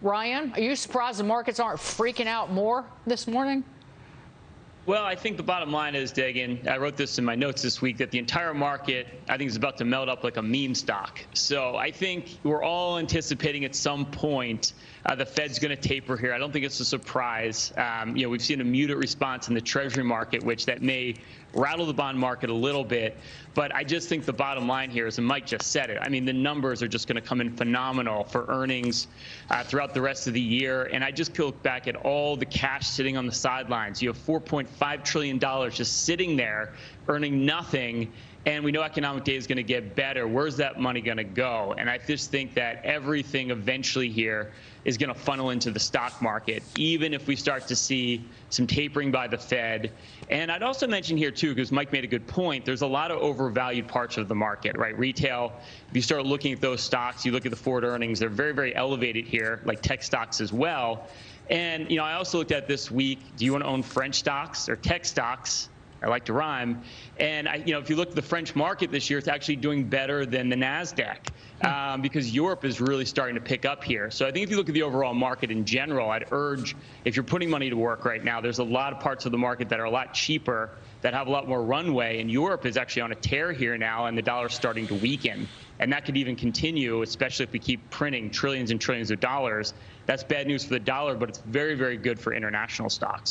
Ryan, are you surprised the markets aren't freaking out more this morning? Well, I think the bottom line is, Dagen, I wrote this in my notes this week, that the entire market, I think, is about to melt up like a meme stock. So I think we're all anticipating at some point uh, the Fed's going to taper here. I don't think it's a surprise. Um, you know, we've seen a muted response in the Treasury market, which that may rattle the bond market a little bit. But I just think the bottom line here is, and Mike just said it, I mean, the numbers are just going to come in phenomenal for earnings uh, throughout the rest of the year. And I just look back at all the cash sitting on the sidelines. You have $4.5 trillion just sitting there earning nothing and we know economic data is going to get better. Where's that money going to go? And I just think that everything eventually here is going to funnel into the stock market, even if we start to see some tapering by the Fed. And I'd also mention here, too, because Mike made a good point, there's a lot of overvalued parts of the market, right? Retail, if you start looking at those stocks, you look at the forward earnings, they're very, very elevated here, like tech stocks as well. And, you know, I also looked at this week, do you want to own French stocks or tech stocks? I like to rhyme. And I, you know, if you look at the French market this year, it's actually doing better than the Nasdaq um, because Europe is really starting to pick up here. So I think if you look at the overall market in general, I'd urge if you're putting money to work right now, there's a lot of parts of the market that are a lot cheaper that have a lot more runway. And Europe is actually on a tear here now, and the dollar's starting to weaken. And that could even continue, especially if we keep printing trillions and trillions of dollars. That's bad news for the dollar, but it's very, very good for international stocks.